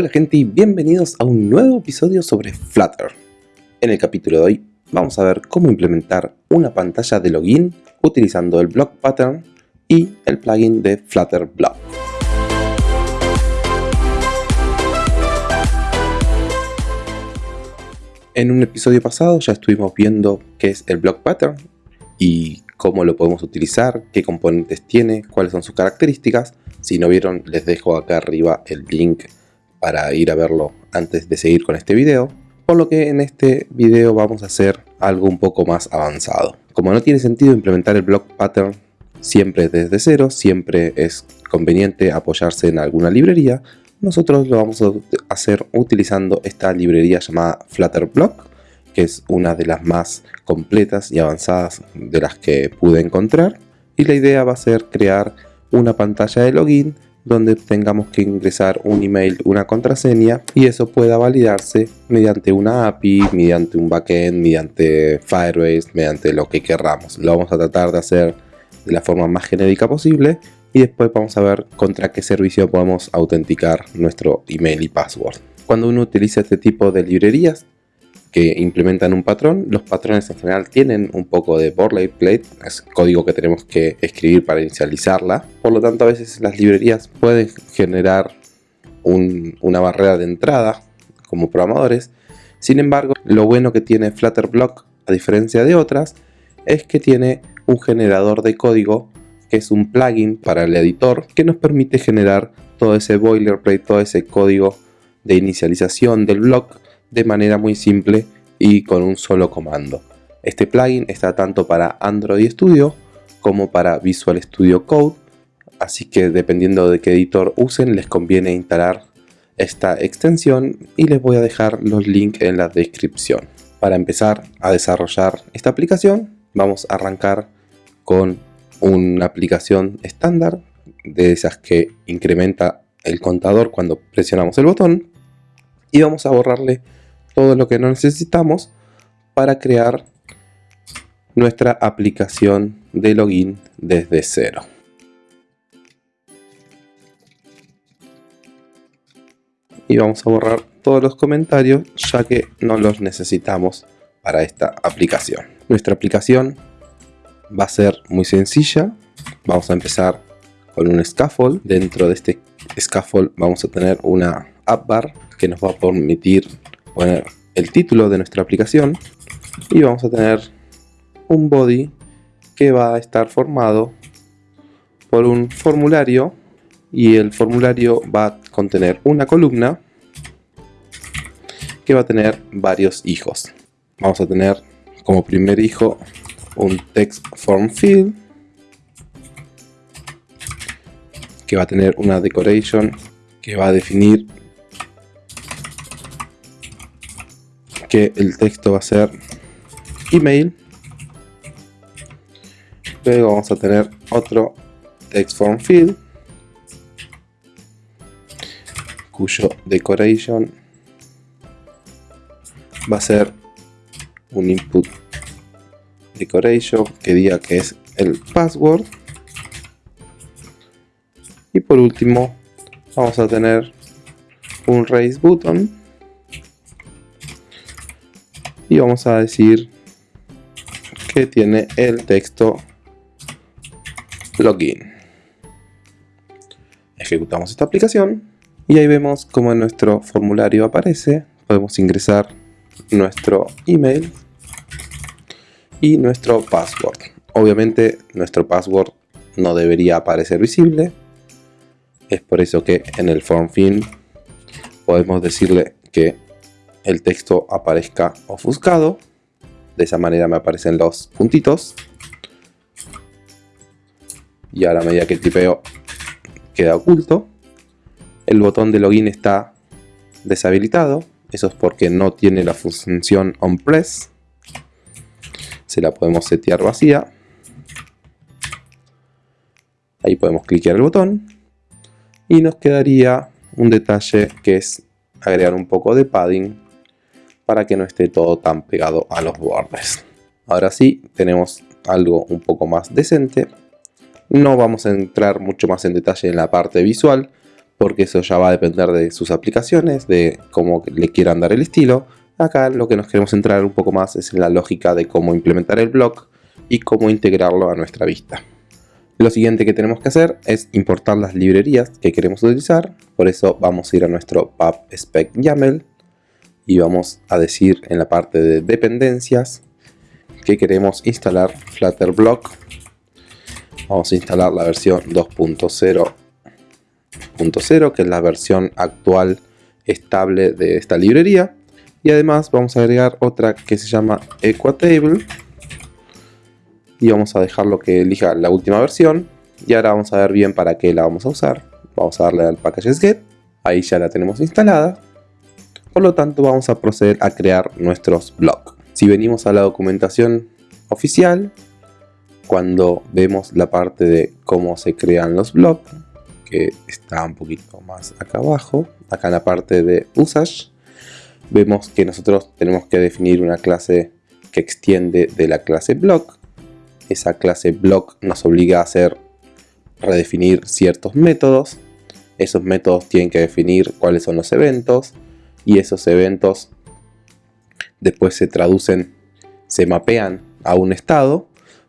Hola gente y bienvenidos a un nuevo episodio sobre Flutter. En el capítulo de hoy vamos a ver cómo implementar una pantalla de login utilizando el block pattern y el plugin de Flutter Block. En un episodio pasado ya estuvimos viendo qué es el block pattern y cómo lo podemos utilizar, qué componentes tiene, cuáles son sus características. Si no vieron, les dejo acá arriba el link para ir a verlo antes de seguir con este video. Por lo que en este video vamos a hacer algo un poco más avanzado. Como no tiene sentido implementar el block pattern siempre desde cero, siempre es conveniente apoyarse en alguna librería, nosotros lo vamos a hacer utilizando esta librería llamada Flutter Block, que es una de las más completas y avanzadas de las que pude encontrar. Y la idea va a ser crear una pantalla de login donde tengamos que ingresar un email, una contraseña y eso pueda validarse mediante una API, mediante un backend, mediante Firebase, mediante lo que querramos. Lo vamos a tratar de hacer de la forma más genérica posible y después vamos a ver contra qué servicio podemos autenticar nuestro email y password. Cuando uno utiliza este tipo de librerías que implementan un patrón, los patrones en general tienen un poco de boilerplate, es código que tenemos que escribir para inicializarla, por lo tanto a veces las librerías pueden generar una barrera de entrada como programadores, sin embargo lo bueno que tiene Flutterblock a diferencia de otras es que tiene un generador de código que es un plugin para el editor que nos permite generar todo ese boilerplate, todo ese código de inicialización del block de manera muy simple y con un solo comando. Este plugin está tanto para Android Studio como para Visual Studio Code, así que dependiendo de qué editor usen les conviene instalar esta extensión y les voy a dejar los links en la descripción. Para empezar a desarrollar esta aplicación vamos a arrancar con una aplicación estándar de esas que incrementa el contador cuando presionamos el botón y vamos a borrarle todo lo que necesitamos para crear nuestra aplicación de login desde cero. Y vamos a borrar todos los comentarios ya que no los necesitamos para esta aplicación. Nuestra aplicación va a ser muy sencilla. Vamos a empezar con un scaffold. Dentro de este scaffold vamos a tener una app bar que nos va a permitir poner el título de nuestra aplicación y vamos a tener un body que va a estar formado por un formulario y el formulario va a contener una columna que va a tener varios hijos. Vamos a tener como primer hijo un text form field que va a tener una decoration que va a definir que el texto va a ser email. Luego vamos a tener otro text form field cuyo decoration va a ser un input decoration que diga que es el password. Y por último vamos a tener un raise button y vamos a decir que tiene el texto login. Ejecutamos esta aplicación y ahí vemos como en nuestro formulario aparece. Podemos ingresar nuestro email y nuestro password. Obviamente nuestro password no debería aparecer visible. Es por eso que en el form fin podemos decirle que el texto aparezca ofuscado. De esa manera me aparecen los puntitos. Y a la medida que el tipeo queda oculto, el botón de login está deshabilitado. Eso es porque no tiene la función onPress. Se la podemos setear vacía. Ahí podemos cliquear el botón. Y nos quedaría un detalle que es agregar un poco de padding para que no esté todo tan pegado a los bordes. Ahora sí, tenemos algo un poco más decente. No vamos a entrar mucho más en detalle en la parte visual, porque eso ya va a depender de sus aplicaciones, de cómo le quieran dar el estilo. Acá lo que nos queremos centrar un poco más es en la lógica de cómo implementar el blog y cómo integrarlo a nuestra vista. Lo siguiente que tenemos que hacer es importar las librerías que queremos utilizar, por eso vamos a ir a nuestro pub YAML y vamos a decir en la parte de dependencias que queremos instalar Flutter Block. Vamos a instalar la versión 2.0 que es la versión actual estable de esta librería. Y además vamos a agregar otra que se llama Equatable. Y vamos a dejarlo que elija la última versión. Y ahora vamos a ver bien para qué la vamos a usar. Vamos a darle al packages get. Ahí ya la tenemos instalada. Por lo tanto vamos a proceder a crear nuestros blocks. Si venimos a la documentación oficial, cuando vemos la parte de cómo se crean los blocks, que está un poquito más acá abajo, acá en la parte de usage, vemos que nosotros tenemos que definir una clase que extiende de la clase block. Esa clase block nos obliga a hacer redefinir ciertos métodos. Esos métodos tienen que definir cuáles son los eventos y esos eventos después se traducen, se mapean a un estado.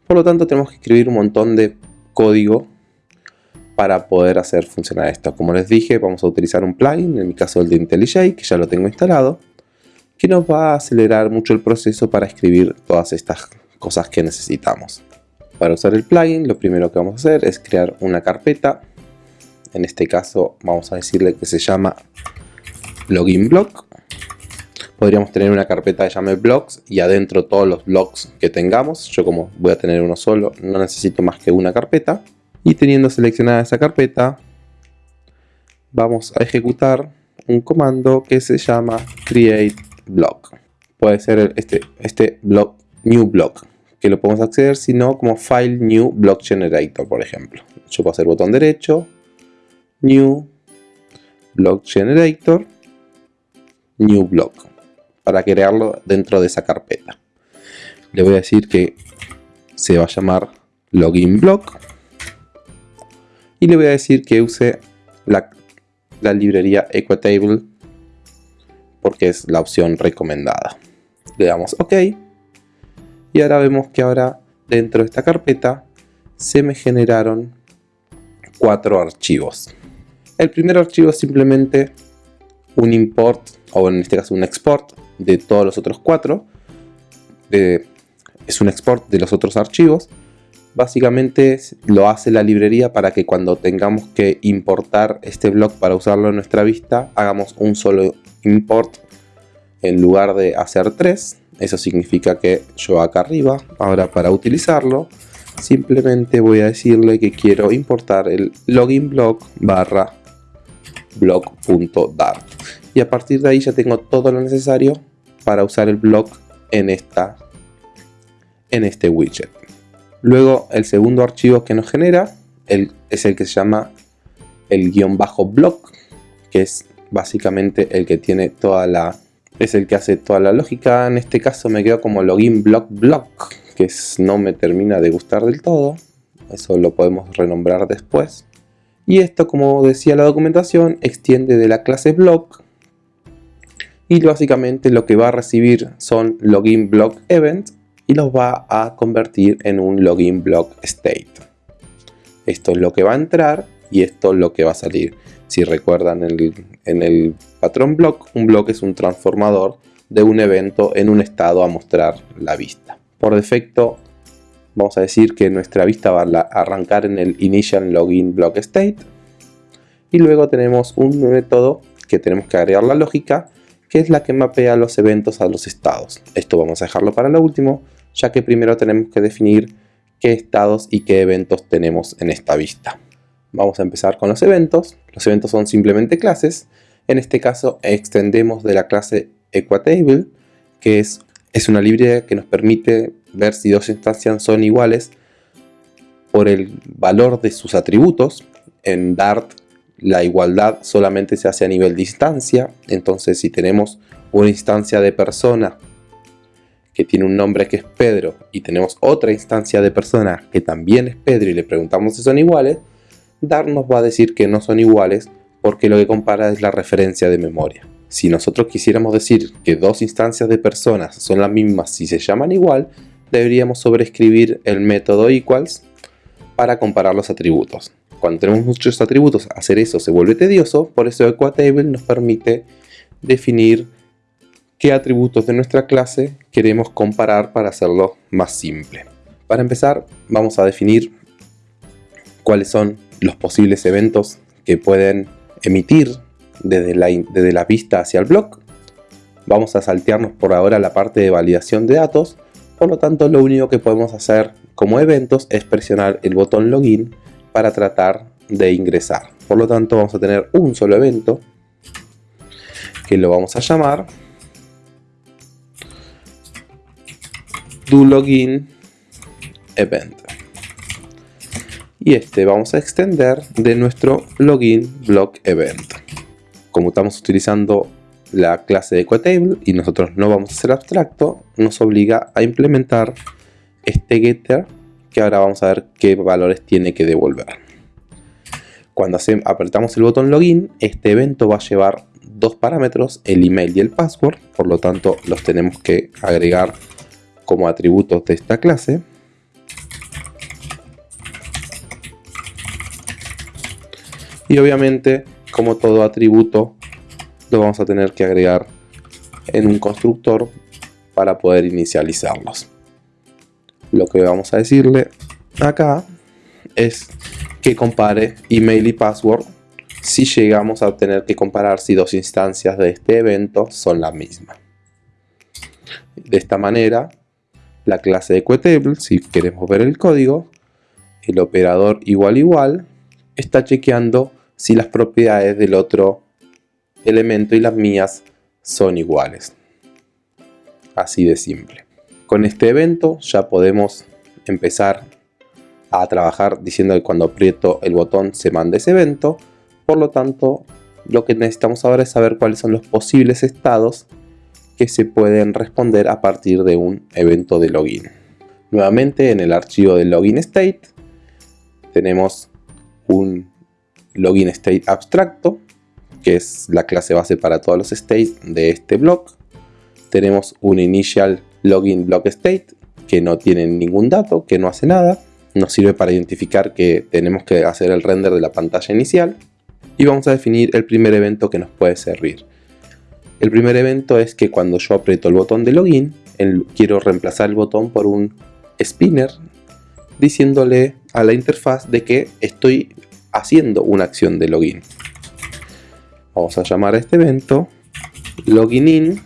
Por lo tanto tenemos que escribir un montón de código para poder hacer funcionar esto. Como les dije, vamos a utilizar un plugin, en mi caso el de IntelliJ, que ya lo tengo instalado, que nos va a acelerar mucho el proceso para escribir todas estas cosas que necesitamos. Para usar el plugin, lo primero que vamos a hacer es crear una carpeta. En este caso, vamos a decirle que se llama login block. Podríamos tener una carpeta que llame blocks y adentro todos los blocks que tengamos. Yo como voy a tener uno solo, no necesito más que una carpeta y teniendo seleccionada esa carpeta vamos a ejecutar un comando que se llama create block puede ser este, este block new block que lo podemos acceder si no como file new block generator por ejemplo yo puedo hacer botón derecho new block generator new block para crearlo dentro de esa carpeta le voy a decir que se va a llamar login block y le voy a decir que use la, librería Equatable porque es la opción recomendada. Le damos OK y ahora vemos que ahora dentro de esta carpeta se me generaron cuatro archivos. El primer archivo simplemente un import o en este caso un export de todos los otros cuatro. es un export de los otros archivos básicamente lo hace la librería para que cuando tengamos que importar este blog para usarlo en nuestra vista, hagamos un solo import en lugar de hacer tres. Eso significa que yo acá arriba, ahora para utilizarlo, simplemente voy a decirle que quiero importar el login blog barra blog.dart. Y a partir de ahí ya tengo todo lo necesario para usar el blog en, esta, en este widget. Luego el segundo archivo que nos genera es el que se llama el guion bajo block, que es básicamente el que tiene toda la es el que hace toda la lógica. En este caso me quedo como login block block, que no me termina de gustar del todo. Eso lo podemos renombrar después. Y esto, como decía la documentación, extiende de la clase block. Y básicamente lo que va a recibir son login block event y los va a convertir en un login block state. Esto es lo que va a entrar y esto es lo que va a salir. Si recuerdan en el, patrón block, un block es un transformador de un evento en un estado a mostrar la vista. Por defecto vamos a decir que nuestra vista va a arrancar en el initial login block state y luego tenemos un método que tenemos que agregar la lógica que es la que mapea los eventos a los estados. Esto vamos a dejarlo para lo último, ya que primero tenemos que definir qué estados y qué eventos tenemos en esta vista. Vamos a empezar con los eventos. Los eventos son simplemente clases. En este caso extendemos de la clase Equatable, que es, es una librería que nos permite ver si dos instancias son iguales por el valor de sus atributos. En Dart la igualdad solamente se hace a nivel de entonces si tenemos una instancia de persona que tiene un nombre que es Pedro y tenemos otra instancia de persona que también es Pedro y le preguntamos si son iguales, Dar nos va a decir que no son iguales porque lo que compara es la referencia de memoria. Si nosotros quisiéramos decir que dos instancias de personas son las mismas si se llaman igual, deberíamos sobreescribir el método equals para comparar los atributos. Cuando tenemos muchos atributos, hacer eso se vuelve tedioso, por eso Equatable nos permite definir qué atributos de nuestra clase queremos comparar para hacerlo más simple. Para empezar, vamos a definir cuáles son los posibles eventos que pueden emitir desde la, desde la vista hacia el blog. Vamos a saltearnos por ahora la parte de validación de datos, por lo tanto lo único que podemos hacer como eventos es presionar el botón login para tratar de ingresar. Por lo tanto vamos a tener un solo evento que lo vamos a llamar do login event y este vamos a extender de nuestro login block event como estamos utilizando la clase de Equatable y nosotros no vamos a ser abstracto, nos obliga a implementar este getter que ahora vamos a ver qué valores tiene que devolver. Cuando apretamos el botón login, este evento va a llevar dos parámetros, el email y el password, por lo tanto los tenemos que agregar como atributos de esta clase. Y obviamente como todo atributo lo vamos a tener que agregar en un constructor para poder inicializarlos. Lo que vamos a decirle acá es que compare email y password si llegamos a tener que comparar si dos instancias de este evento son la misma. De esta manera, la clase de Equatable, si queremos ver el código, el operador igual igual, está chequeando si las propiedades del otro elemento y las mías son iguales. Así de simple. Con este evento ya podemos empezar a trabajar diciendo que cuando aprieto el botón se manda ese evento. Por lo tanto, lo que necesitamos ahora es saber cuáles son los posibles estados que se pueden responder a partir de un evento de login. Nuevamente en el archivo de login state tenemos un login state abstracto, que es la clase base para todos los states de este block. Tenemos un initial login block state, que no tiene ningún dato, que no hace nada. Nos sirve para identificar que tenemos que hacer el render de la pantalla inicial. Y vamos a definir el primer evento que nos puede servir. El primer evento es que cuando yo aprieto el botón de login, quiero reemplazar el botón por un spinner diciéndole a la interfaz de que estoy haciendo una acción de login. Vamos a llamar a este evento login in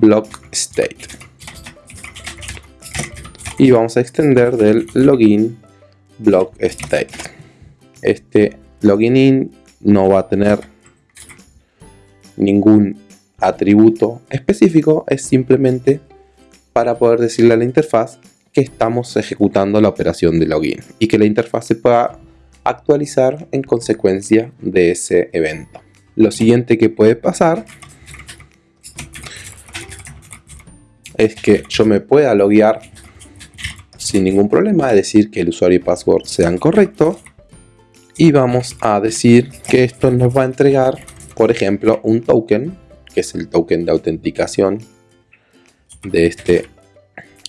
block state. Y vamos a extender del login block state. Este login in no va a tener ningún atributo específico, es simplemente para poder decirle a la interfaz que estamos ejecutando la operación de login y que la interfaz se pueda actualizar en consecuencia de ese evento. Lo siguiente que puede pasar es que yo me pueda loguear sin ningún problema, es decir, que el usuario y password sean correctos. Y vamos a decir que esto nos va a entregar, por ejemplo, un token, que es el token de autenticación de, este,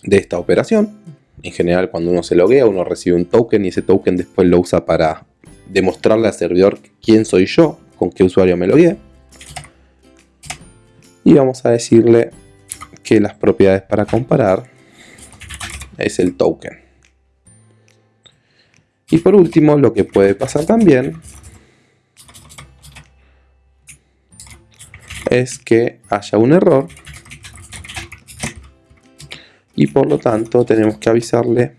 de esta operación en general cuando uno se loguea uno recibe un token y ese token después lo usa para demostrarle al servidor quién soy yo, con qué usuario me logueé. Y vamos a decirle que las propiedades para comparar es el token. Y por último, lo que puede pasar también es que haya un error y por lo tanto tenemos que avisarle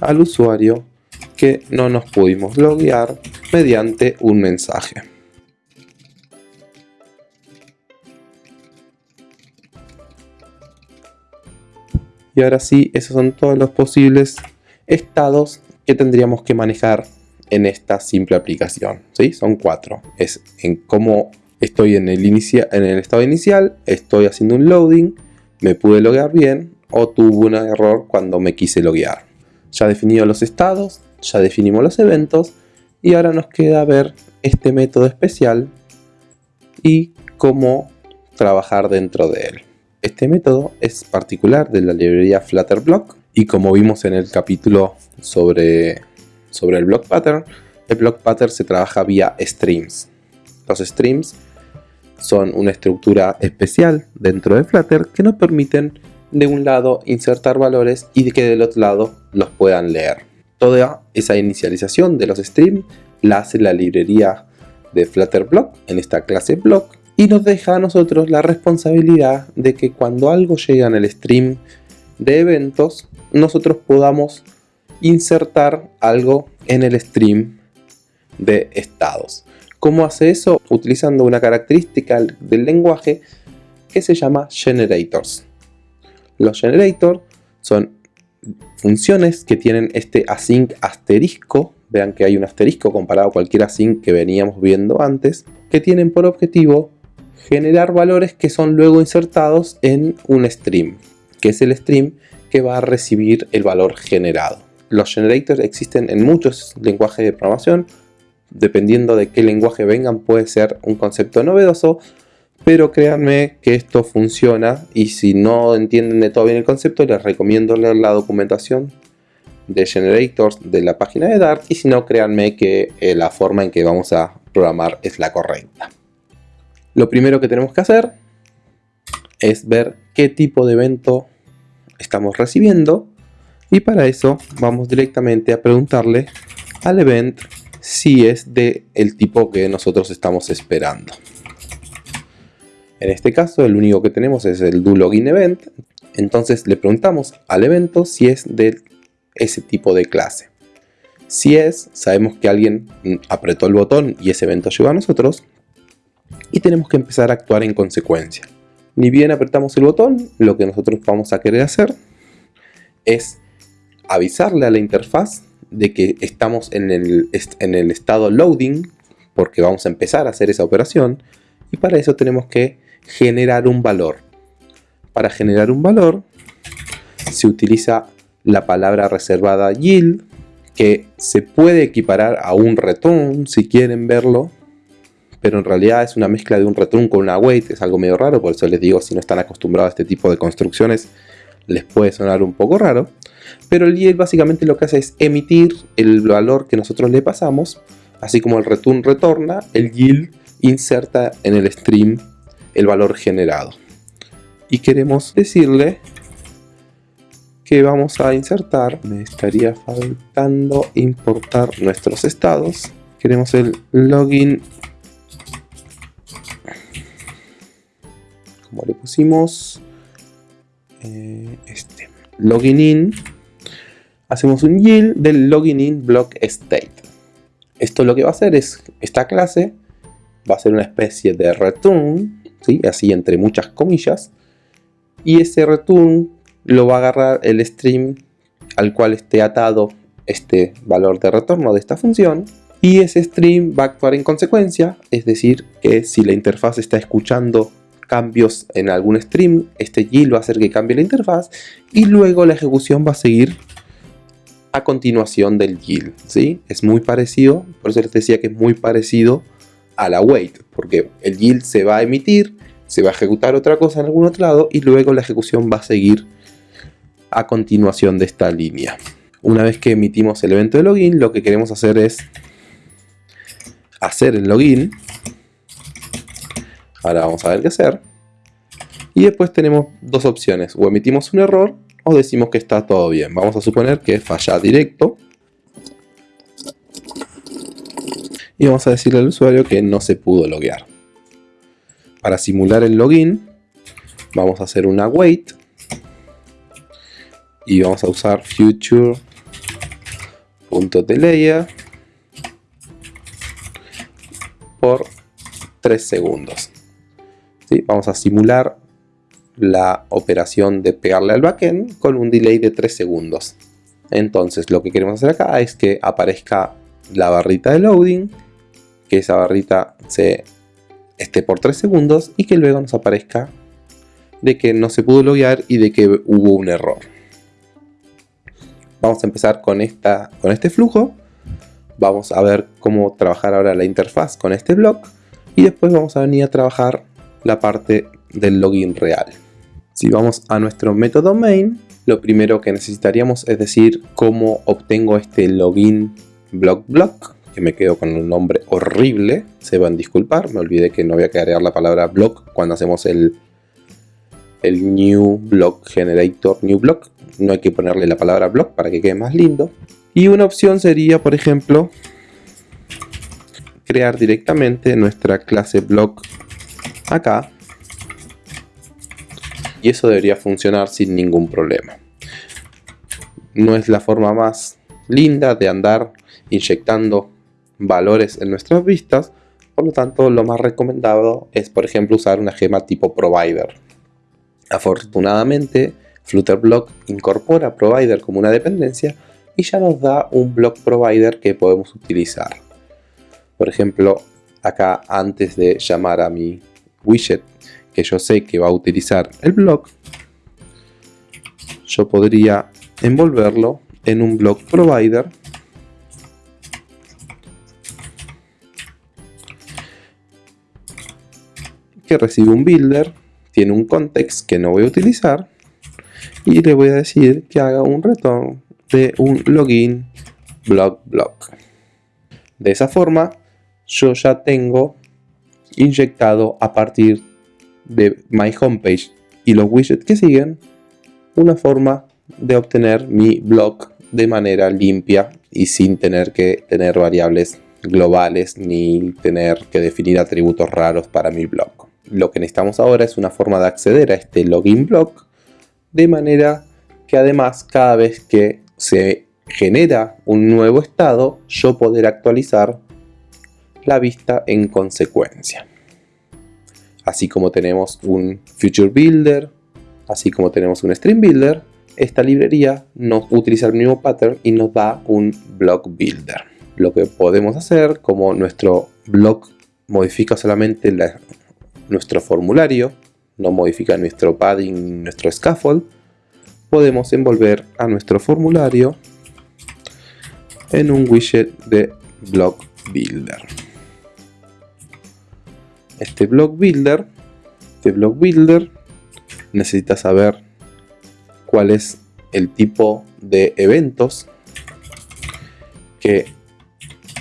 al usuario que no nos pudimos loguear mediante un mensaje. Y ahora sí, esos son todos los posibles estados que tendríamos que manejar en esta simple aplicación. ¿sí? Son cuatro. Es en cómo estoy en el, en el estado inicial, estoy haciendo un loading, me pude loguear bien o tuvo un error cuando me quise loguear. Ya definido los estados, ya definimos los eventos Y ahora nos queda ver este método especial y cómo trabajar dentro de él. Este método es particular de la librería Flutterblock y como vimos en el capítulo sobre, sobre el block pattern, el block pattern se trabaja vía streams. Los streams son una estructura especial dentro de Flutter que nos permiten de un lado insertar valores y que del otro lado los puedan leer. Toda esa inicialización de los streams la hace la librería de Flutterblock en esta clase block y nos deja a nosotros la responsabilidad de que cuando algo llega en el stream de eventos, nosotros podamos insertar algo en el stream de estados. ¿Cómo hace eso? Utilizando una característica del lenguaje que se llama generators. Los generators son funciones que tienen este async asterisco, vean que hay un asterisco comparado a cualquier async que veníamos viendo antes, que tienen por objetivo generar valores que son luego insertados en un stream, que es el stream que va a recibir el valor generado. Los generators existen en muchos lenguajes de programación, dependiendo de qué lenguaje vengan puede ser un concepto novedoso, pero créanme que esto funciona y si no entienden de todo bien el concepto les recomiendo leer la documentación de generators de la página de Dart y si no créanme que eh, la forma en que vamos a programar es la correcta. Lo primero que tenemos que hacer es ver qué tipo de evento estamos recibiendo y para eso vamos directamente a preguntarle al event si es de el tipo que nosotros estamos esperando. En este caso el único que tenemos es el do login event, entonces le preguntamos al evento si es de ese tipo de clase. Si es, sabemos que alguien apretó el botón y ese evento llegó a nosotros, y tenemos que empezar a actuar en consecuencia. Ni bien apretamos el botón, lo que nosotros vamos a querer hacer es avisarle a la interfaz de que estamos en el, en el estado loading, porque vamos a empezar a hacer esa operación, y para eso tenemos que generar un valor. Para generar un valor se utiliza la palabra reservada yield, que se puede equiparar a un return si quieren verlo, pero en realidad es una mezcla de un return con una await, es algo medio raro, por eso les digo, si no están acostumbrados a este tipo de construcciones, les puede sonar un poco raro. Pero el yield básicamente lo que hace es emitir el valor que nosotros le pasamos, así como el return retorna, el yield inserta en el stream el valor generado. Y queremos decirle que vamos a insertar, me estaría faltando importar nuestros estados. Queremos el login como le pusimos eh, este login in hacemos un yield del login in block state esto lo que va a hacer es esta clase va a ser una especie de return ¿sí? así entre muchas comillas y ese return lo va a agarrar el stream al cual esté atado este valor de retorno de esta función y ese stream va a actuar en consecuencia, es decir, que si la interfaz está escuchando cambios en algún stream, este yield va a hacer que cambie la interfaz y luego la ejecución va a seguir a continuación del yield, ¿sí? Es muy parecido, por eso les decía que es muy parecido a la wait, porque el yield se va a emitir, se va a ejecutar otra cosa en algún otro lado y luego la ejecución va a seguir a continuación de esta línea. Una vez que emitimos el evento de login, lo que queremos hacer es hacer el login Ahora vamos a ver qué hacer. Y después tenemos dos opciones. O emitimos un error o decimos que está todo bien. Vamos a suponer que falla directo. Y vamos a decirle al usuario que no se pudo loguear. Para simular el login, vamos a hacer una wait. Y vamos a usar future.delayer por 3 segundos. Vamos a simular la operación de pegarle al backend con un delay de 3 segundos. Entonces lo que queremos hacer acá es que aparezca la barrita de loading, que esa barrita se esté por 3 segundos y que luego nos aparezca de que no se pudo loguear y de que hubo un error. Vamos a empezar con, esta, con este flujo. Vamos a ver cómo trabajar ahora la interfaz con este block y después vamos a venir a trabajar la parte del login real. Si vamos a nuestro método main, lo primero que necesitaríamos es decir cómo obtengo este login block block, que me quedo con un nombre horrible, se van a disculpar, me olvidé que no voy a agregar la palabra block cuando hacemos el, el new block generator new block, no hay que ponerle la palabra block para que quede más lindo. Y una opción sería, por ejemplo, crear directamente nuestra clase block acá y eso debería funcionar sin ningún problema. No es la forma más linda de andar inyectando valores en nuestras vistas, por lo tanto lo más recomendado es por ejemplo usar una gema tipo provider. Afortunadamente Flutterblock incorpora provider como una dependencia y ya nos da un block provider que podemos utilizar. Por ejemplo, acá antes de llamar a mi widget que yo sé que va a utilizar el block, yo podría envolverlo en un block provider que recibe un builder, tiene un context que no voy a utilizar y le voy a decir que haga un return de un login block block. De esa forma yo ya tengo inyectado a partir de My Homepage y los widgets que siguen una forma de obtener mi blog de manera limpia y sin tener que tener variables globales ni tener que definir atributos raros para mi blog. Lo que necesitamos ahora es una forma de acceder a este login blog de manera que además cada vez que se genera un nuevo estado yo poder actualizar la vista en consecuencia así como tenemos un Future Builder, así como tenemos un Stream Builder, esta librería nos utiliza el mismo pattern y nos da un Block Builder. Lo que podemos hacer, como nuestro block modifica solamente nuestro formulario, no modifica nuestro padding, nuestro scaffold, podemos envolver a nuestro formulario en un widget de Block Builder este block builder este block builder necesita saber cuál es el tipo de eventos que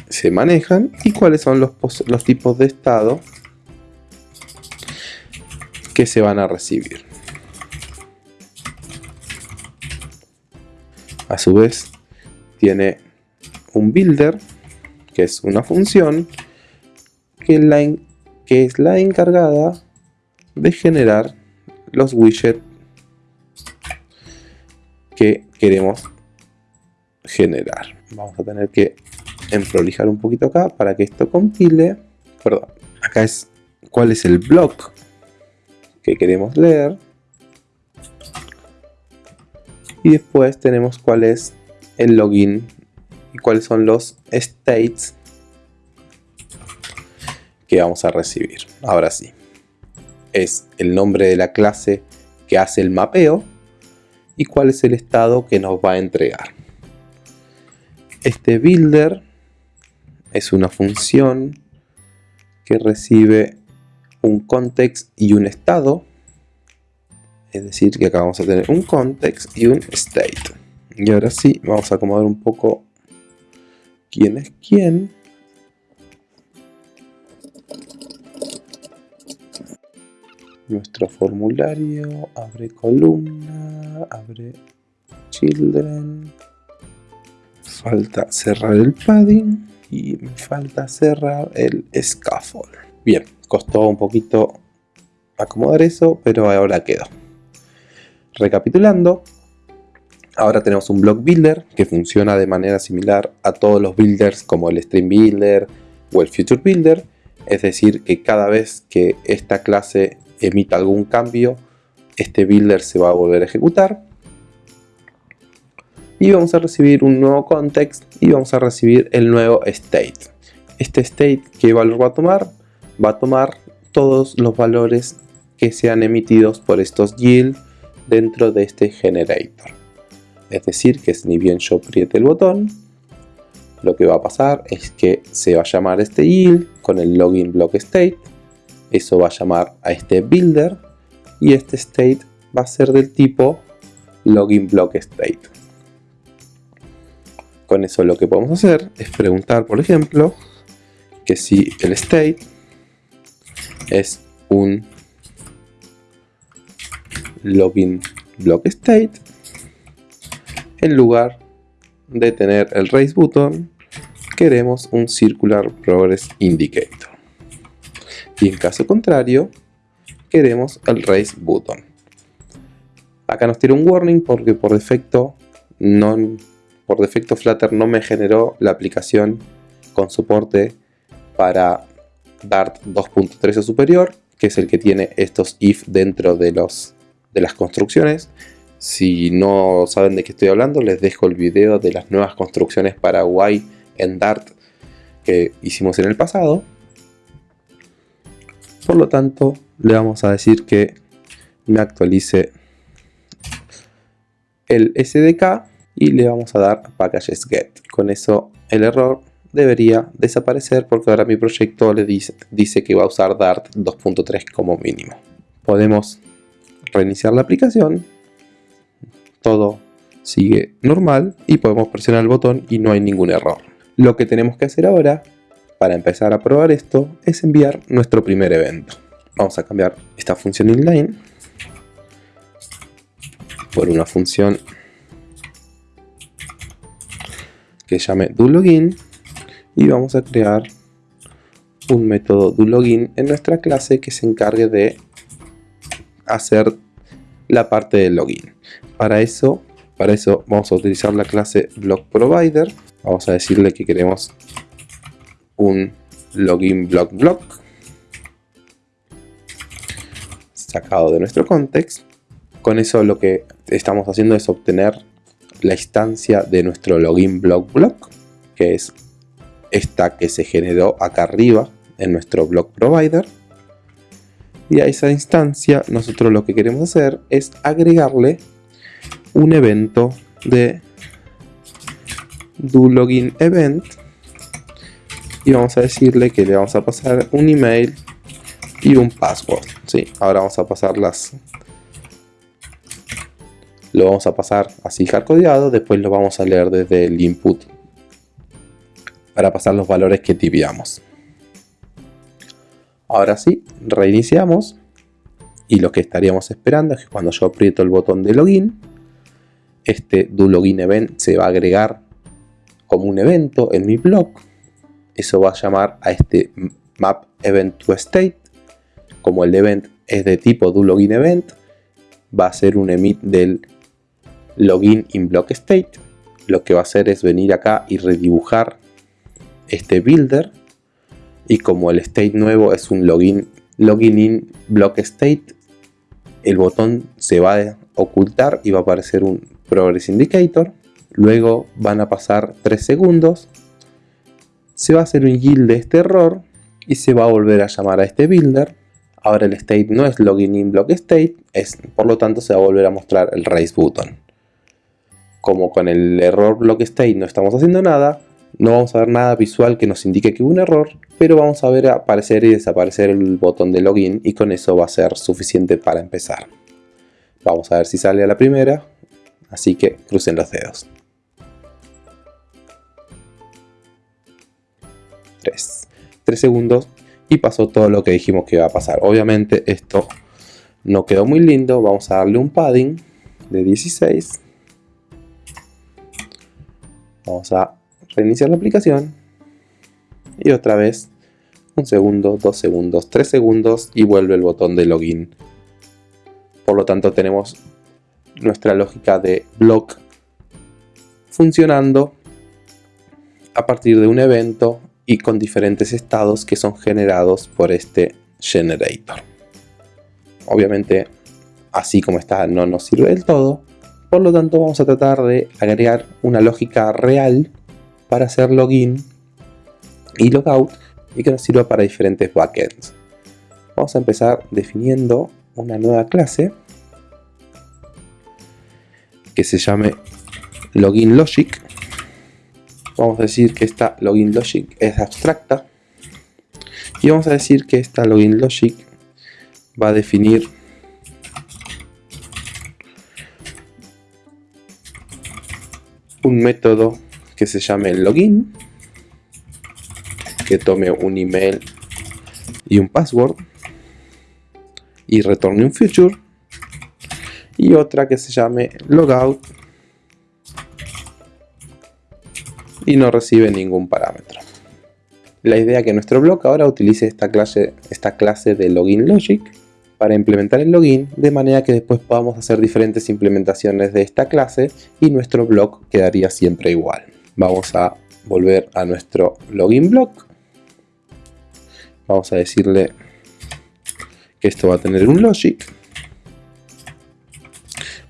se manejan y cuáles son los, los tipos de estado que se van a recibir. A su vez tiene un builder que es una función que la, que es la encargada de generar los widgets que queremos generar. Vamos a tener que emprolijar un poquito acá para que esto compile. Perdón, acá es cuál es el block que queremos leer. Y después tenemos cuál es el login y cuáles son los states que vamos a recibir. Ahora sí, es el nombre de la clase que hace el mapeo y cuál es el estado que nos va a entregar. Este builder es una función que recibe un context y un estado. Es decir, que acá vamos a tener un context y un state. Y ahora sí, vamos a acomodar un poco quién es quién. Nuestro formulario, abre columna, abre children, falta cerrar el padding y me falta cerrar el scaffold. Bien, costó un poquito acomodar eso, pero ahora quedó. Recapitulando, ahora tenemos un block builder que funciona de manera similar a todos los builders como el stream builder o el future builder, es decir que cada vez que esta clase emita algún cambio, este builder se va a volver a ejecutar. Y vamos a recibir un nuevo context y vamos a recibir el nuevo state. Este state, ¿qué valor va a tomar? Va a tomar todos los valores que sean emitidos por estos yield dentro de este generator. Es decir, que ni bien yo apriete el botón, lo que va a pasar es que se va a llamar este yield con el login block state. Eso va a llamar a este builder y este state va a ser del tipo login block state. Con eso lo que podemos hacer es preguntar, por ejemplo, que si el state es un login block state en lugar de tener el raise button queremos un circular progress indicator y en caso contrario queremos el raise button acá nos tira un warning porque por defecto no por defecto Flutter no me generó la aplicación con soporte para Dart 2.3 o superior que es el que tiene estos if dentro de los de las construcciones. Si no saben de qué estoy hablando, les dejo el video de las nuevas construcciones para Y en Dart que hicimos en el pasado. Por lo tanto, le vamos a decir que me actualice el SDK y le vamos a dar packages get. Con eso el error debería desaparecer porque ahora mi proyecto le dice, dice que va a usar Dart 2.3 como mínimo. Podemos reiniciar la aplicación, todo sigue normal y podemos presionar el botón y no hay ningún error. Lo que tenemos que hacer ahora para empezar a probar esto es enviar nuestro primer evento. Vamos a cambiar esta función inline por una función que llame doLogin y vamos a crear un método doLogin en nuestra clase que se encargue de hacer la parte del login. Para eso, para eso vamos a utilizar la clase block provider. Vamos a decirle que queremos un login block block sacado de nuestro context. Con eso lo que estamos haciendo es obtener la instancia de nuestro login block block, que es esta que se generó acá arriba en nuestro block provider y a esa instancia nosotros lo que queremos hacer es agregarle un evento de do login event y vamos a decirle que le vamos a pasar un email y un password ¿sí? ahora vamos a pasar las lo vamos a pasar así hardcodeado después lo vamos a leer desde el input para pasar los valores que tipiamos Ahora sí, reiniciamos y lo que estaríamos esperando es que cuando yo aprieto el botón de login, este do login event se va a agregar como un evento en mi blog. Eso va a llamar a este map event to state. Como el event es de tipo do login event, va a ser un emit del login in block state. Lo que va a hacer es venir acá y redibujar este builder y como el state nuevo es un login, login in block state, el botón se va a ocultar y va a aparecer un progress indicator. Luego van a pasar 3 segundos, se va a hacer un yield de este error y se va a volver a llamar a este builder. Ahora el state no es login in block state, es, por lo tanto se va a volver a mostrar el raise button. Como con el error block state no estamos haciendo nada, no vamos a ver nada visual que nos indique que hubo un error, pero vamos a ver aparecer y desaparecer el botón de login y con eso va a ser suficiente para empezar. Vamos a ver si sale a la primera, así que crucen los dedos. 3. 3 segundos y pasó todo lo que dijimos que iba a pasar. Obviamente esto no quedó muy lindo, vamos a darle un padding de 16. Vamos a reiniciar la aplicación y otra vez un segundo, dos segundos, tres segundos y vuelve el botón de login. Por lo tanto tenemos nuestra lógica de block funcionando a partir de un evento y con diferentes estados que son generados por este generator. Obviamente así como está no nos sirve del todo, por lo tanto vamos a tratar de agregar una lógica real para hacer login y logout y que nos sirva para diferentes backends. Vamos a empezar definiendo una nueva clase que se llame login logic vamos a decir que esta login logic es abstracta. Y vamos a decir que esta login logic va a definir un método que se llame login que tome un email y un password y retorne un future y otra que se llame logout y no recibe ningún parámetro. La idea es que nuestro blog ahora utilice esta clase, esta clase de login logic para implementar el login de manera que después podamos hacer diferentes implementaciones de esta clase y nuestro blog quedaría siempre igual. Vamos a volver a nuestro login blog. Vamos a decirle que esto va a tener un logic.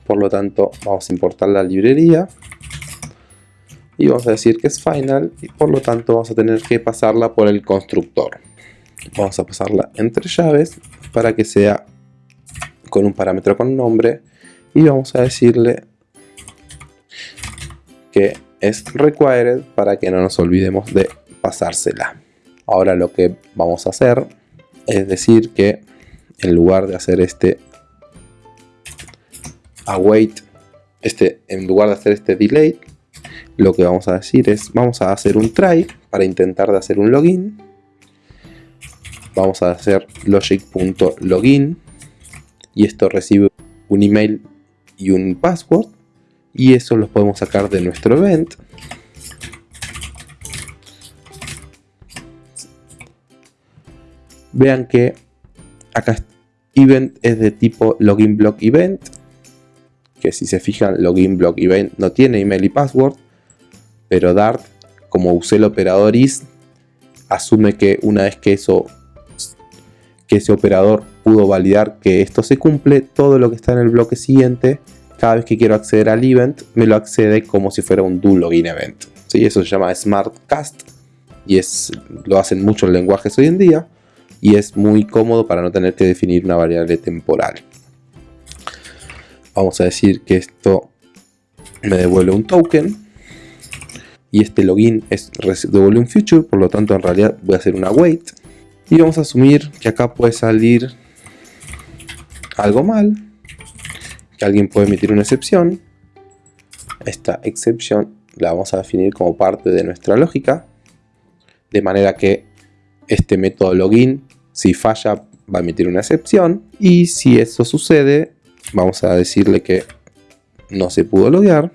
Por lo tanto vamos a importar la librería y vamos a decir que es final y por lo tanto vamos a tener que pasarla por el constructor. Vamos a pasarla entre llaves para que sea con un parámetro con nombre y vamos a decirle que es required para que no nos olvidemos de pasársela. Ahora lo que vamos a hacer es decir que en lugar de hacer este await este en lugar de hacer este delay lo que vamos a decir es, vamos a hacer un try para intentar de hacer un login. Vamos a hacer logic.login y esto recibe un email y un password y eso lo podemos sacar de nuestro event. Vean que acá event es de tipo login block event que si se fijan login block event no tiene email y password pero Dart, como usé el operador is, asume que una vez que eso que ese operador pudo validar que esto se cumple, todo lo que está en el bloque siguiente, cada vez que quiero acceder al event, me lo accede como si fuera un do login event. ¿Sí? Eso se llama Smart Cast y es, lo hacen muchos lenguajes hoy en día y es muy cómodo para no tener que definir una variable temporal. Vamos a decir que esto me devuelve un token y este login es devuelve un future, por lo tanto en realidad voy a hacer una wait y vamos a asumir que acá puede salir algo mal, que alguien puede emitir una excepción. Esta excepción la vamos a definir como parte de nuestra lógica, de manera que este método login, si falla, va a emitir una excepción y si eso sucede, vamos a decirle que no se pudo loguear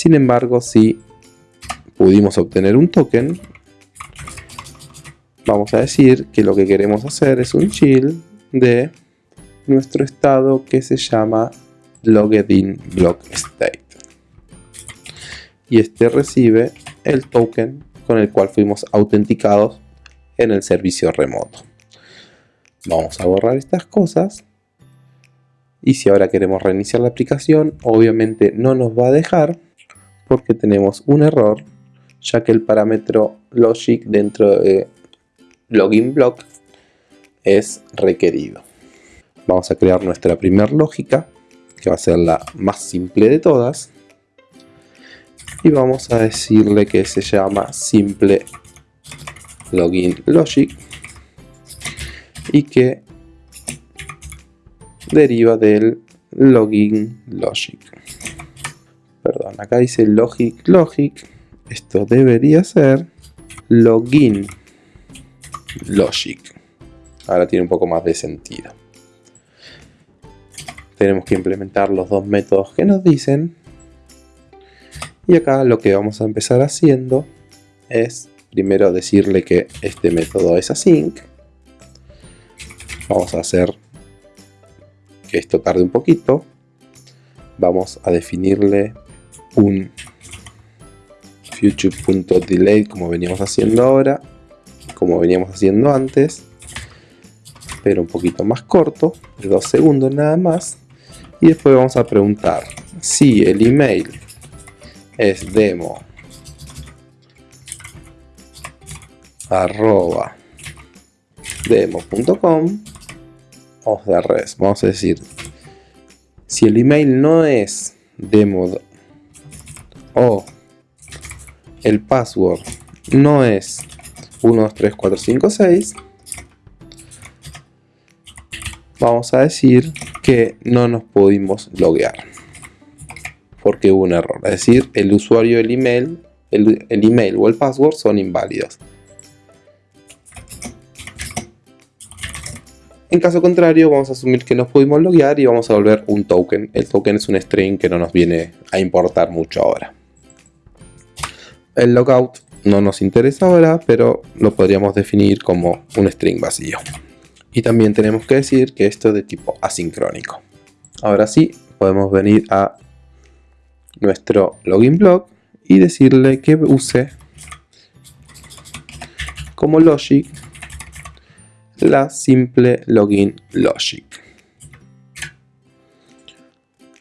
sin embargo, si pudimos obtener un token, vamos a decir que lo que queremos hacer es un chill de nuestro estado que se llama logged block state. Y este recibe el token con el cual fuimos autenticados en el servicio remoto. Vamos a borrar estas cosas. Y si ahora queremos reiniciar la aplicación, obviamente no nos va a dejar porque tenemos un error ya que el parámetro logic dentro de login block es requerido. Vamos a crear nuestra primera lógica que va a ser la más simple de todas y vamos a decirle que se llama simple login logic y que deriva del login logic perdón, acá dice logic logic, esto debería ser login logic. Ahora tiene un poco más de sentido. Tenemos que implementar los dos métodos que nos dicen. Y acá lo que vamos a empezar haciendo es primero decirle que este método es async. Vamos a hacer que esto tarde un poquito. Vamos a definirle un future.delay como veníamos haciendo ahora, como veníamos haciendo antes, pero un poquito más corto, de dos segundos nada más. Y después vamos a preguntar si el email es demo arroba demo.com o de res. Vamos a decir, si el email no es demo o el password no es 1, 2, 3, 4, 5, 6, vamos a decir que no nos pudimos loguear porque hubo un error. Es decir, el usuario el email, el, el email o el password son inválidos. En caso contrario, vamos a asumir que nos pudimos loguear y vamos a volver un token. El token es un string que no nos viene a importar mucho ahora. El logout no nos interesa ahora, pero lo podríamos definir como un string vacío. Y también tenemos que decir que esto es de tipo asincrónico. Ahora sí, podemos venir a nuestro login blog y decirle que use como logic la simple login logic.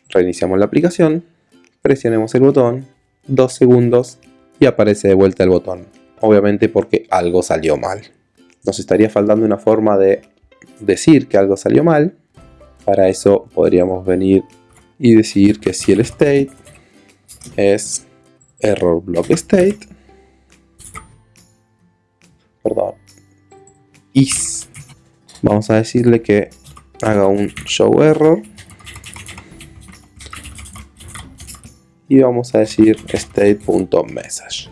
Reiniciamos la aplicación, presionemos el botón, dos segundos y aparece de vuelta el botón. Obviamente porque algo salió mal. Nos estaría faltando una forma de decir que algo salió mal. Para eso podríamos venir y decir que si el state es error block state, perdón, is vamos a decirle que haga un show error y vamos a decir state.message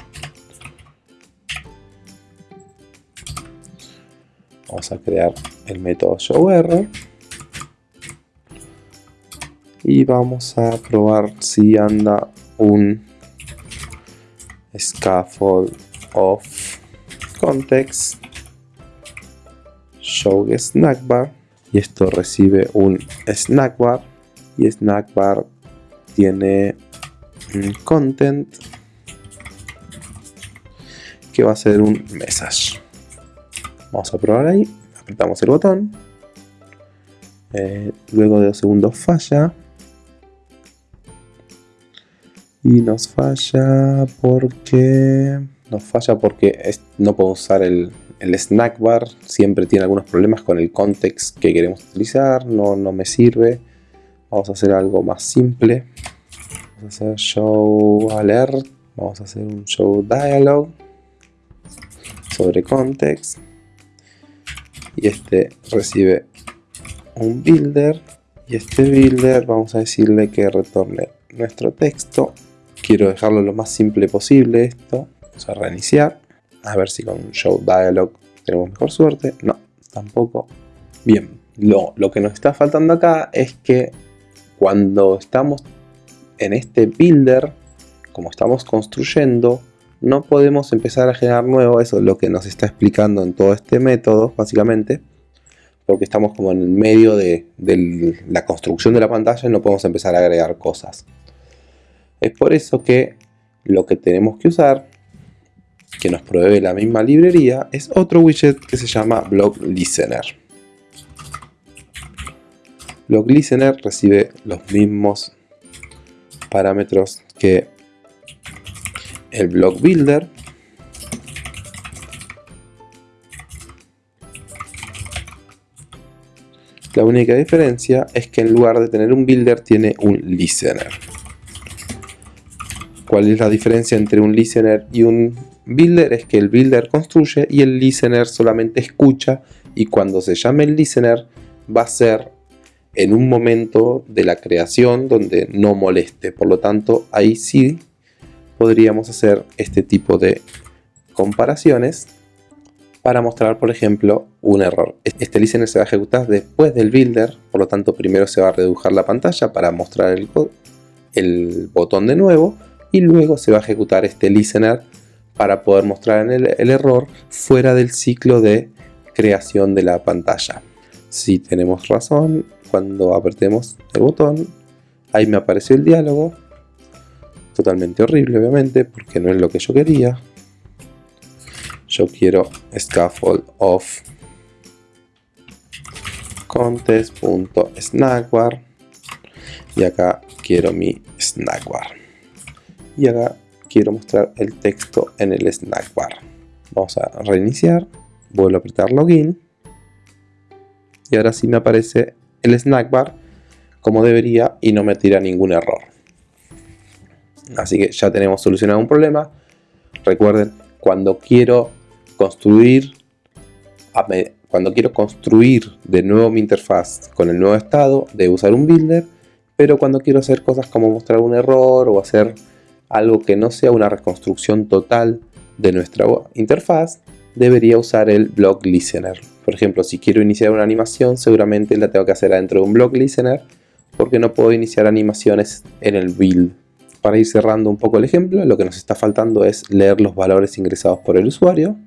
vamos a crear el método show error. Y vamos a probar si anda un scaffold of context. Show snack bar. Y esto recibe un snack bar. Y snack bar tiene content que va a ser un message. Vamos a probar ahí apretamos el botón. Eh, luego de dos segundos falla. Y nos falla porque nos falla porque no puedo usar el, el snack bar. Siempre tiene algunos problemas con el context que queremos utilizar, no, no me sirve. Vamos a hacer algo más simple. Vamos a hacer show alert, vamos a hacer un show dialog sobre context. Y este recibe un builder. Y este builder vamos a decirle que retorne nuestro texto. Quiero dejarlo lo más simple posible esto. Vamos a reiniciar a ver si con Show Dialog tenemos mejor suerte. No, tampoco. Bien, lo, lo que nos está faltando acá es que cuando estamos en este builder, como estamos construyendo, no podemos empezar a generar nuevo, eso es lo que nos está explicando en todo este método, básicamente, porque estamos como en el medio de, la construcción de la pantalla y no podemos empezar a agregar cosas. Es por eso que lo que tenemos que usar que nos provee la misma librería es otro widget que se llama. Block Listener recibe los mismos parámetros que el Block Builder. La única diferencia es que en lugar de tener un builder tiene un listener. ¿Cuál es la diferencia entre un listener y un Builder es que el builder construye y el listener solamente escucha y cuando se llame el listener va a ser en un momento de la creación donde no moleste. Por lo tanto, ahí sí podríamos hacer este tipo de comparaciones para mostrar, por ejemplo, un error. Este listener se va a ejecutar después del builder, por lo tanto primero se va a redujar la pantalla para mostrar el, botón de nuevo y luego se va a ejecutar este listener para poder mostrar el error fuera del ciclo de creación de la pantalla. Si tenemos razón, cuando apretemos el botón, ahí me apareció el diálogo. Totalmente horrible, obviamente, porque no es lo que yo quería. Yo quiero scaffold of contest.snackbar y acá quiero mi snackbar. Y acá quiero mostrar el texto en el snack bar. Vamos a reiniciar, vuelvo a apretar login y ahora sí me aparece el como debería y no me tira ningún error. Así que ya tenemos solucionado un problema. Recuerden, cuando quiero construir cuando quiero construir de nuevo mi interfaz con el nuevo estado, debo usar un builder, pero cuando quiero hacer cosas como mostrar un error o hacer algo que no sea una reconstrucción total de nuestra interfaz, debería usar el block listener. Por ejemplo, si quiero iniciar una animación, seguramente la tengo que hacer adentro de un block listener, porque no puedo iniciar animaciones en el build. Para ir cerrando un poco el ejemplo, lo que nos está faltando es leer los valores ingresados por el usuario.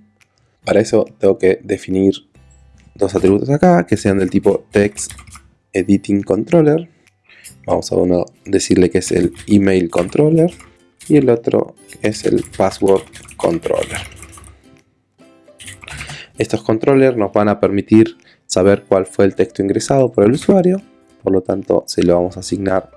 Para eso tengo que definir dos atributos acá, que sean del tipo text editing controller. Vamos a uno decirle que es el email controller y el otro es el password controller. Estos controllers nos van a permitir saber cuál fue el texto ingresado por el usuario, por lo tanto se lo vamos a asignar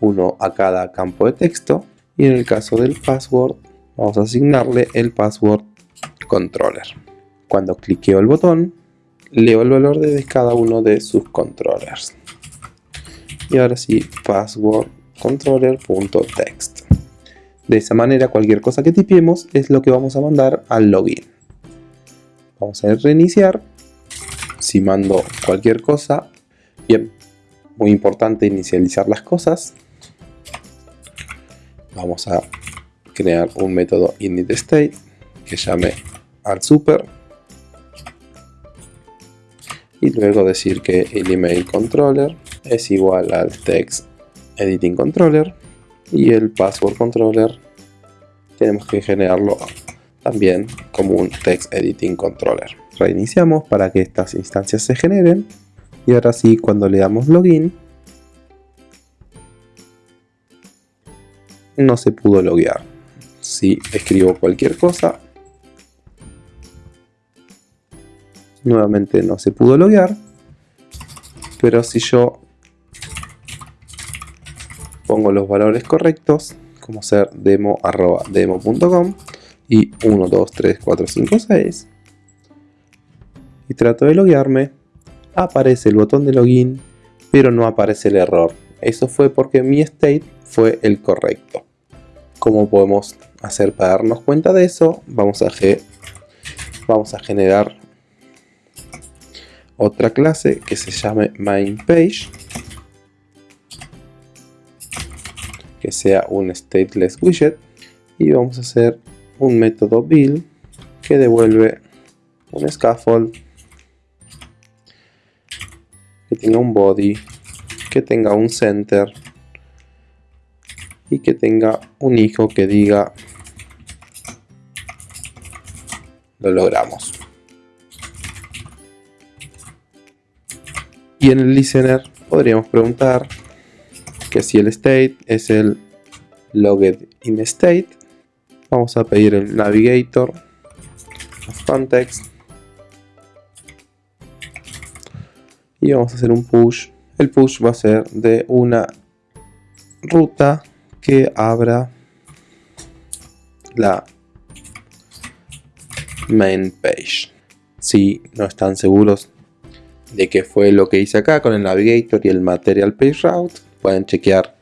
uno a cada campo de texto y en el caso del password vamos a asignarle el password controller. Cuando cliqueo el botón, leo el valor de cada uno de sus controllers. Y ahora sí, password controller.text. De esa manera cualquier cosa que tipiemos es lo que vamos a mandar al login. Vamos a reiniciar. Si mando cualquier cosa, bien, muy importante inicializar las cosas. Vamos a crear un método initState que llame al super y luego decir que el email controller es igual al text editing controller y el password controller tenemos que generarlo también como un text editing controller. Reiniciamos para que estas instancias se generen y ahora sí cuando le damos login no se pudo loguear. Si escribo cualquier cosa nuevamente no se pudo loguear pero si yo pongo los valores correctos como ser demo arroba demo.com y 1, 2, 3, 4, 5, 6 y trato de loguearme. Aparece el botón de login pero no aparece el error. Eso fue porque mi state fue el correcto. ¿Cómo podemos hacer para darnos cuenta de eso? Vamos a, vamos a generar otra clase que se llame MainPage que sea un stateless widget. Y vamos a hacer un método build que devuelve un scaffold que tenga un body que tenga un center y que tenga un hijo que diga lo logramos y en el listener podríamos preguntar que si el state es el logged in state vamos a pedir el navigator context y vamos a hacer un push el push va a ser de una ruta que abra la main page. Si no están seguros de qué fue lo que hice acá con el navigator y el material page route, pueden chequear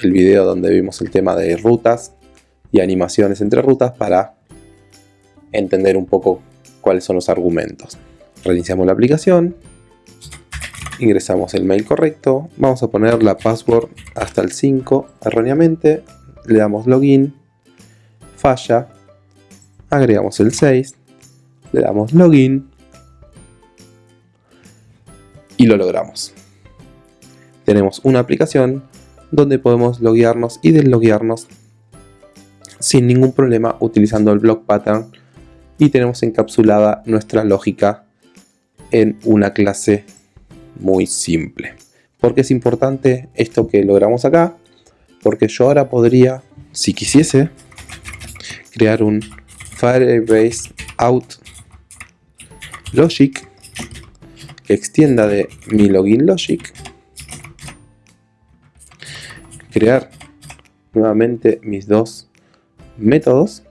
el video donde vimos el tema de rutas y animaciones entre rutas para entender un poco cuáles son los argumentos. Reiniciamos la aplicación ingresamos el mail correcto, vamos a poner la password hasta el 5 erróneamente, le damos login, falla, agregamos el 6, le damos login y lo logramos. Tenemos una aplicación donde podemos loguearnos y desloguearnos sin ningún problema utilizando el block pattern y tenemos encapsulada nuestra lógica en una clase muy simple. porque es importante esto que logramos acá? Porque yo ahora podría, si quisiese, crear un Firebase out logic que extienda de mi login logic crear nuevamente mis dos métodos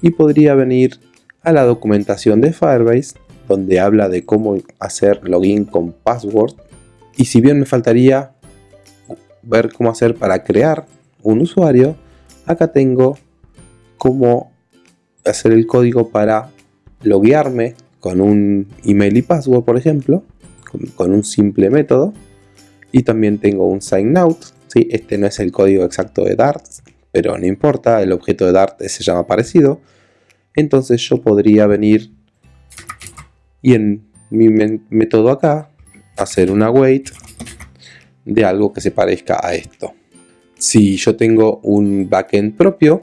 y podría venir a la documentación de Firebase donde habla de cómo hacer login con password. Y si bien me faltaría ver cómo hacer para crear un usuario, acá tengo cómo hacer el código para loguearme con un email y password, por ejemplo, con, un simple método. Y también tengo un sign out. ¿Sí? Este no es el código exacto de Dart, pero no importa, el objeto de Dart se llama parecido. Entonces yo podría venir y en mi método acá hacer una wait de algo que se parezca a esto. Si yo tengo un backend propio,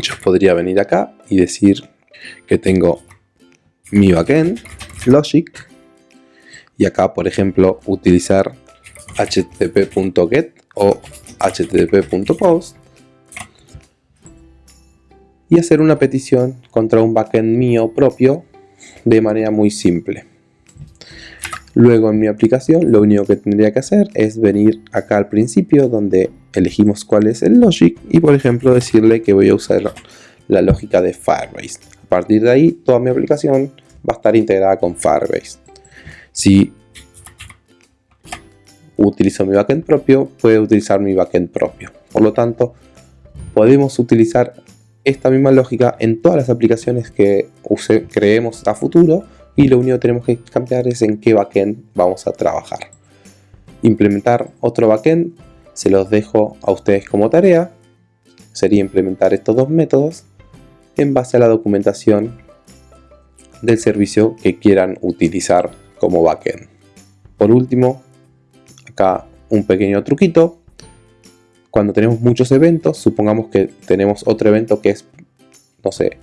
yo podría venir acá y decir que tengo mi backend, logic, y acá por ejemplo utilizar http.get o http.post y hacer una petición contra un backend mío propio de manera muy simple. Luego en mi aplicación lo único que tendría que hacer es venir acá al principio donde elegimos cuál es el logic y por ejemplo decirle que voy a usar la lógica de Firebase. A partir de ahí toda mi aplicación va a estar integrada con Firebase. Si utilizo mi backend propio, puede utilizar mi backend propio. Por lo tanto, podemos utilizar esta misma lógica en todas las aplicaciones que creemos a futuro y lo único que tenemos que cambiar es en qué backend vamos a trabajar. Implementar otro backend se los dejo a ustedes como tarea. Sería implementar estos dos métodos en base a la documentación del servicio que quieran utilizar como backend. Por último, acá un pequeño truquito cuando tenemos muchos eventos, supongamos que tenemos otro evento que es, no sé,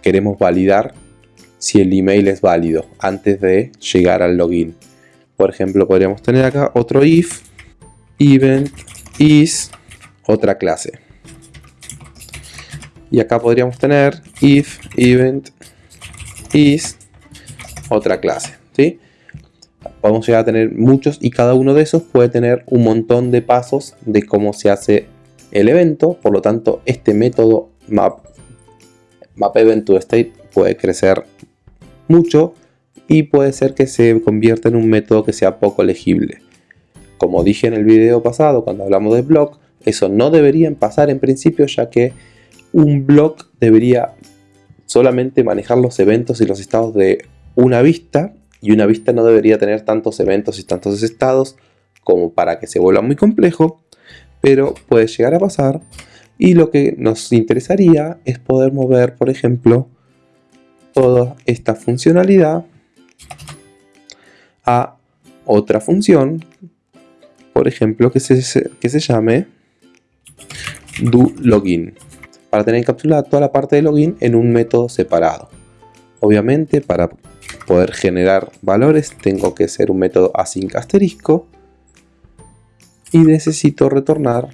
queremos validar si el email es válido antes de llegar al login. Por ejemplo, podríamos tener acá otro if event is otra clase. Y acá podríamos tener if event is otra clase. ¿sí? Podemos llegar a tener muchos y cada uno de esos puede tener un montón de pasos de cómo se hace el evento. Por lo tanto, este método map, map event to state puede crecer mucho y puede ser que se convierta en un método que sea poco legible. Como dije en el video pasado cuando hablamos de block, eso no debería pasar en principio ya que un block debería solamente manejar los eventos y los estados de una vista y una vista no debería tener tantos eventos y tantos estados como para que se vuelva muy complejo, pero puede llegar a pasar y lo que nos interesaría es poder mover, por ejemplo, toda esta funcionalidad a otra función, por ejemplo, que se, que se llame doLogin, para tener encapsulada toda la parte de login en un método separado. Obviamente, para poder generar valores tengo que ser un método async asterisco y necesito retornar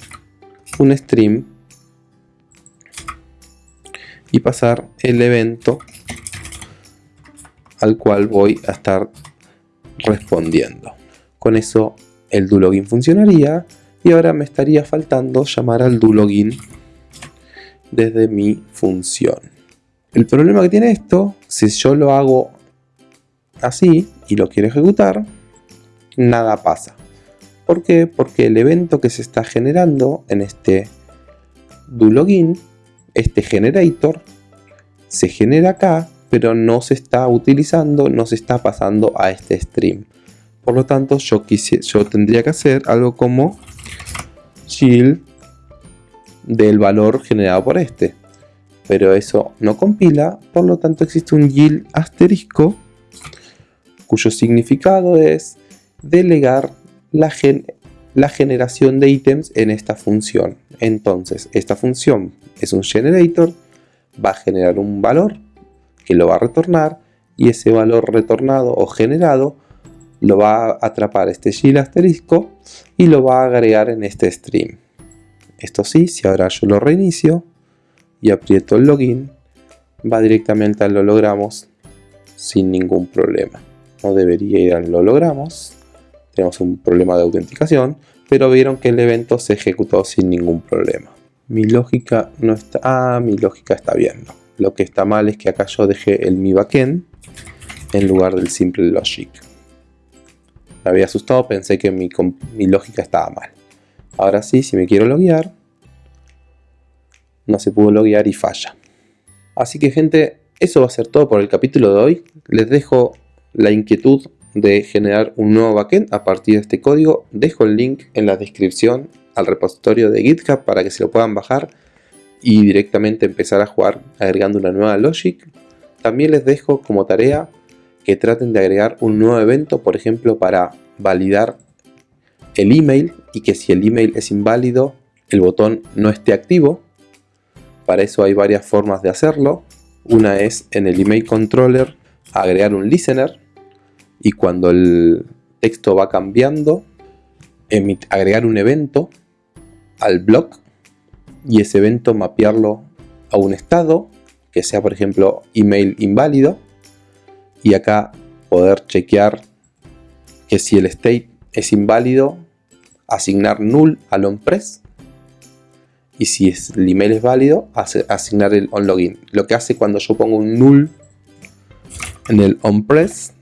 un stream y pasar el evento al cual voy a estar respondiendo. Con eso el doLogin funcionaría y ahora me estaría faltando llamar al doLogin desde mi función. El problema que tiene esto, si yo lo hago así y lo quiero ejecutar, nada pasa. ¿Por qué? Porque el evento que se está generando en este doLogin, este generator, se genera acá, pero no se está utilizando, no se está pasando a este stream. Por lo tanto, yo, yo tendría que hacer algo como shield del valor generado por este. Pero eso no compila, por lo tanto existe un yield asterisco cuyo significado es delegar la, la generación de ítems en esta función. Entonces, esta función es un generator, va a generar un valor que lo va a retornar y ese valor retornado o generado lo va a atrapar este gil asterisco y lo va a agregar en este stream. Esto sí, si ahora yo lo reinicio y aprieto el login, va directamente al logramos sin ningún problema no debería ir al lo logramos. Tenemos un problema de autenticación, pero vieron que el evento se ejecutó sin ningún problema. Mi lógica no está... Ah, mi lógica está bien. Lo que está mal es que acá yo dejé el mi backend en lugar del simple logic. Me había asustado, pensé que mi, mi lógica estaba mal. Ahora sí, si me quiero loguear, no se pudo loguear y falla. Así que gente, eso va a ser todo por el capítulo de hoy. Les dejo la inquietud de generar un nuevo backend a partir de este código. Dejo el link en la descripción al repositorio de GitHub para que se lo puedan bajar y directamente empezar a jugar agregando una nueva logic. También les dejo como tarea que traten de agregar un nuevo evento, por ejemplo, para validar el email y que si el email es inválido, el botón no esté activo. Para eso hay varias formas de hacerlo. Una es en el email controller agregar un listener y cuando el texto va cambiando, agregar un evento al blog y ese evento mapearlo a un estado que sea por ejemplo email inválido y acá poder chequear que si el state es inválido asignar null al onPress y si el email es válido asignar el onLogin. Lo que hace cuando yo pongo un null en el onPress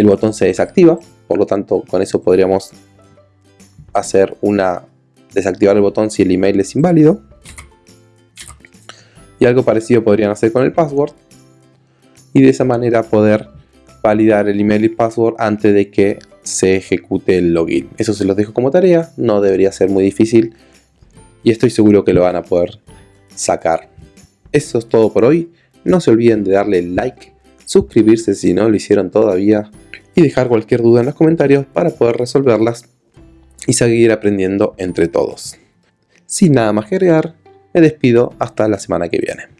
el botón se desactiva por lo tanto con eso podríamos hacer una desactivar el botón si el email es inválido. Y algo parecido podrían hacer con el password. Y de esa manera poder validar el email y password antes de que se ejecute el login. Eso se los dejo como tarea, no debería ser muy difícil. Y estoy seguro que lo van a poder sacar. Eso es todo por hoy. No se olviden de darle like, suscribirse si no lo hicieron todavía y dejar cualquier duda en los comentarios para poder resolverlas y seguir aprendiendo entre todos. Sin nada más que agregar, me despido hasta la semana que viene.